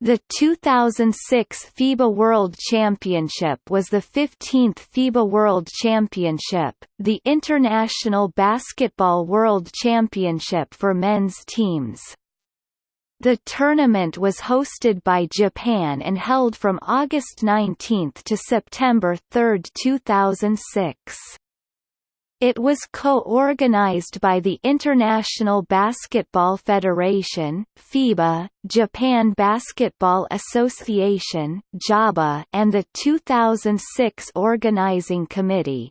The 2006 FIBA World Championship was the 15th FIBA World Championship, the International Basketball World Championship for men's teams. The tournament was hosted by Japan and held from August 19 to September 3, 2006. It was co-organized by the International Basketball Federation (FIBA), Japan Basketball Association (JABA), and the 2006 organizing committee.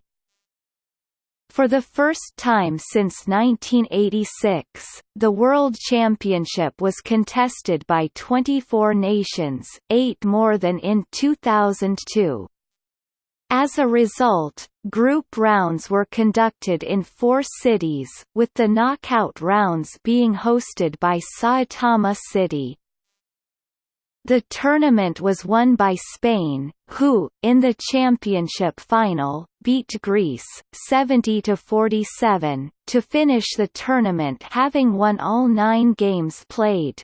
For the first time since 1986, the World Championship was contested by 24 nations, eight more than in 2002. As a result, group rounds were conducted in four cities, with the knockout rounds being hosted by Saitama City. The tournament was won by Spain, who, in the championship final, beat Greece 70–47, to finish the tournament having won all nine games played.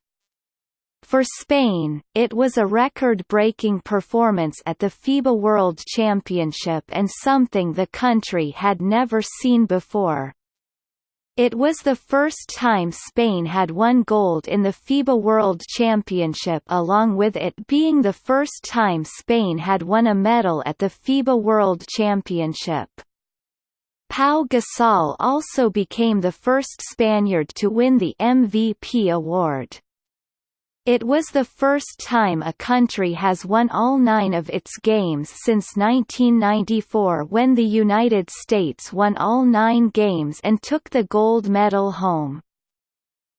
For Spain, it was a record-breaking performance at the FIBA World Championship and something the country had never seen before. It was the first time Spain had won gold in the FIBA World Championship along with it being the first time Spain had won a medal at the FIBA World Championship. Pau Gasol also became the first Spaniard to win the MVP award. It was the first time a country has won all nine of its games since 1994 when the United States won all nine games and took the gold medal home.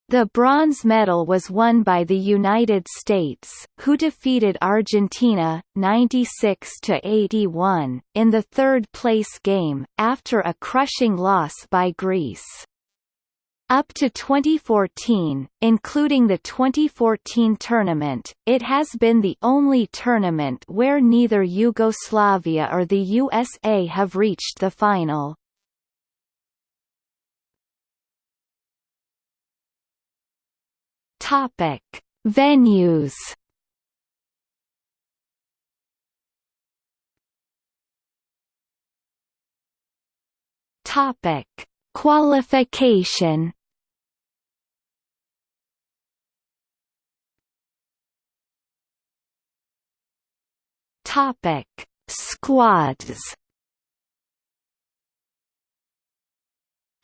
The bronze medal was won by the United States, who defeated Argentina, 96–81, in the third-place game, after a crushing loss by Greece. Up to 2014, including the 2014 tournament, it has been the only tournament where neither Yugoslavia or the USA have reached the final. Topic: Venues. Topic: Qualification Topic: Squads.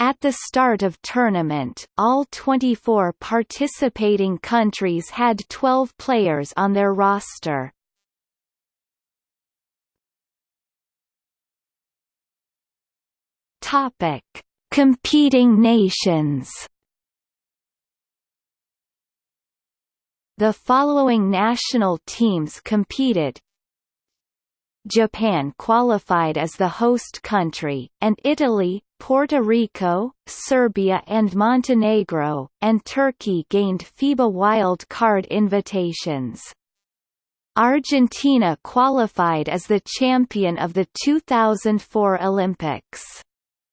At the start of tournament, all 24 participating countries had 12 players on their roster. Topic: Competing nations The following national teams competed Japan qualified as the host country, and Italy, Puerto Rico, Serbia and Montenegro, and Turkey gained FIBA wild card invitations. Argentina qualified as the champion of the 2004 Olympics.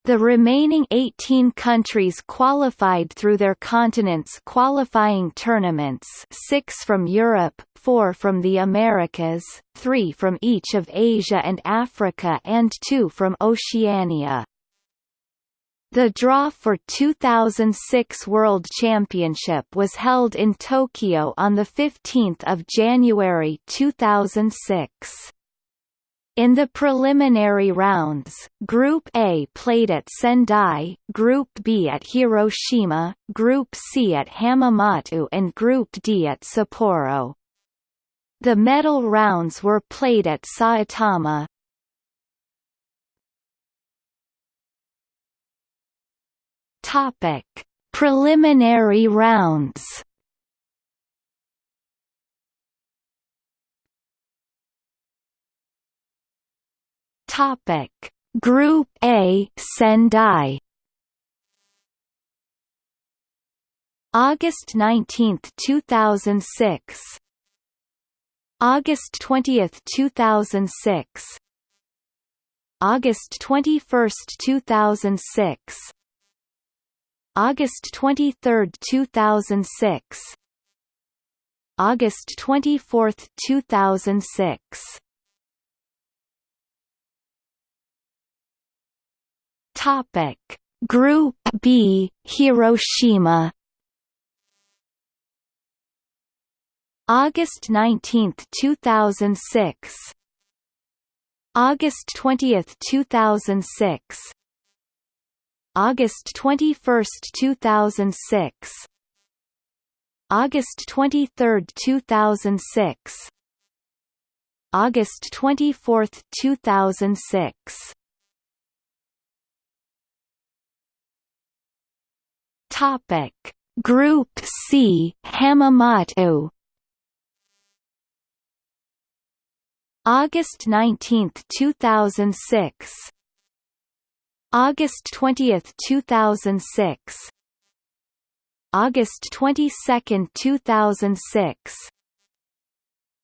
The remaining 18 countries qualified through their continent's qualifying tournaments six from Europe, four from the Americas, three from each of Asia and Africa and two from Oceania. The draw for 2006 World Championship was held in Tokyo on 15 January 2006. In the preliminary rounds, Group A played at Sendai, Group B at Hiroshima, Group C at Hamamatsu and Group D at Sapporo. The medal rounds were played at Saitama. Topic: Preliminary rounds. Topic. Group A Sendai. August 19, 2006 August 20, 2006 August 21, 2006 August 23, 2006 August 24, 2006. Topic: Group B, Hiroshima. August 19, 2006. August 20, 2006. August 21, 2006. August 23, 2006. August 24, 2006. Topic: Group C, Hamamatsu. August 19, 2006. August 20, 2006. August 22, 2006.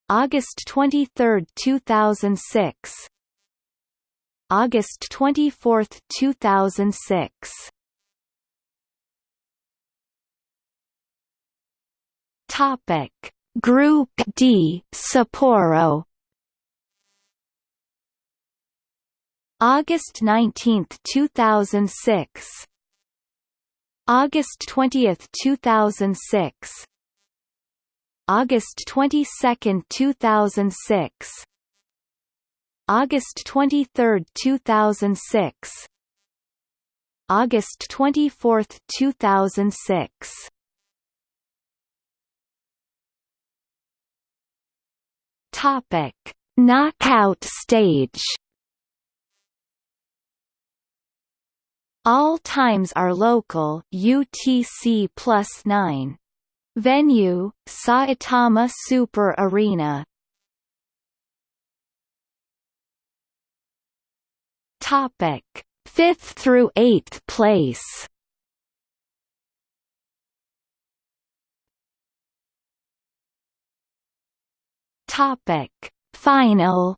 August 23, 2006. August 24, 2006. Topic: Group D, Sapporo. August 19, 2006. August 20, 2006. August 22, 2006. August 23, 2006. August 24, 2006. Topic: Knockout stage. All times are local UTC plus 9. Venue, Saitama Super Arena. Topic: 5th through 8th place. Topic: Final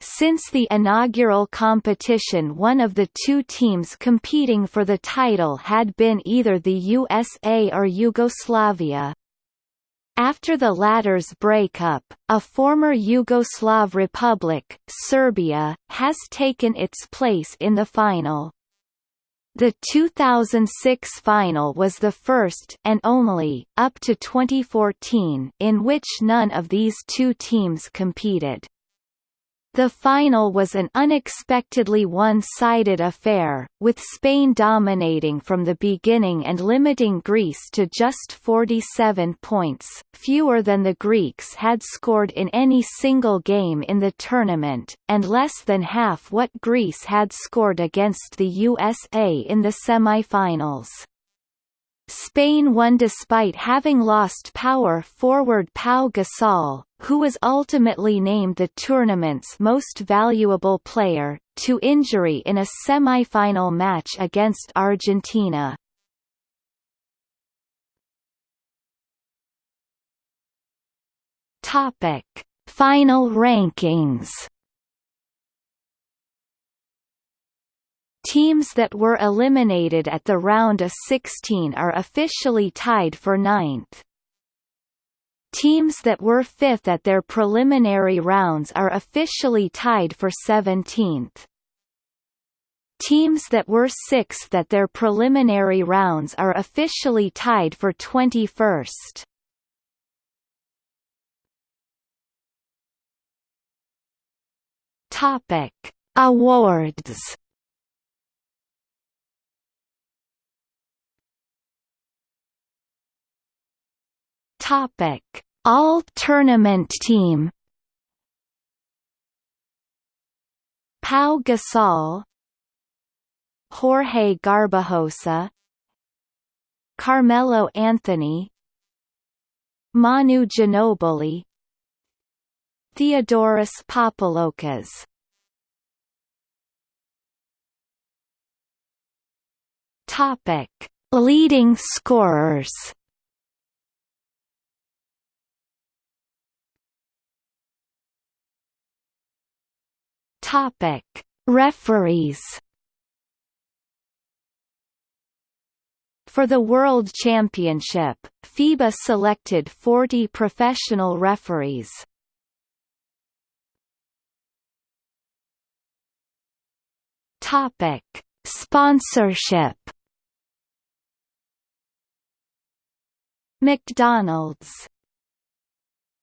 Since the inaugural competition one of the two teams competing for the title had been either the USA or Yugoslavia. After the latter's breakup, a former Yugoslav republic, Serbia, has taken its place in the final. The 2006 final was the first and only, up to 2014, in which none of these two teams competed. The final was an unexpectedly one-sided affair, with Spain dominating from the beginning and limiting Greece to just 47 points, fewer than the Greeks had scored in any single game in the tournament, and less than half what Greece had scored against the USA in the semi-finals. Spain won despite having lost power forward Pau Gasol, who was ultimately named the tournament's most valuable player, to injury in a semi-final match against Argentina. Topic: Final rankings. Teams that were eliminated at the round of 16 are officially tied for ninth. Teams that were fifth at their preliminary rounds are officially tied for 17th. Teams that were sixth at their preliminary rounds are officially tied for 21st. Topic: Awards Topic: All Tournament Team. Pau Gasol, Jorge Garbajosa, Carmelo Anthony, Manu Ginobili, Theodoros Papaloukas. Topic: Leading scorers. Topic: Referees. For the World Championship, FIBA selected 40 professional referees. Topic: Sponsorship. McDonald's